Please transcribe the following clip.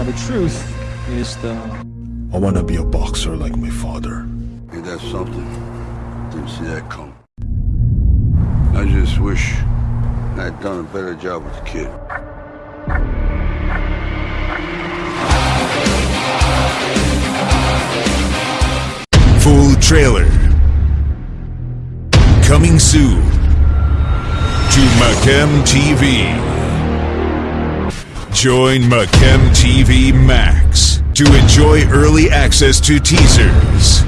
Now the truth is the I wanna be a boxer like my father. Ain't that something? Didn't see that coming. I just wish I'd done a better job with the kid. Full trailer. Coming soon to Macam TV. Join Macam TV Max to enjoy early access to teasers,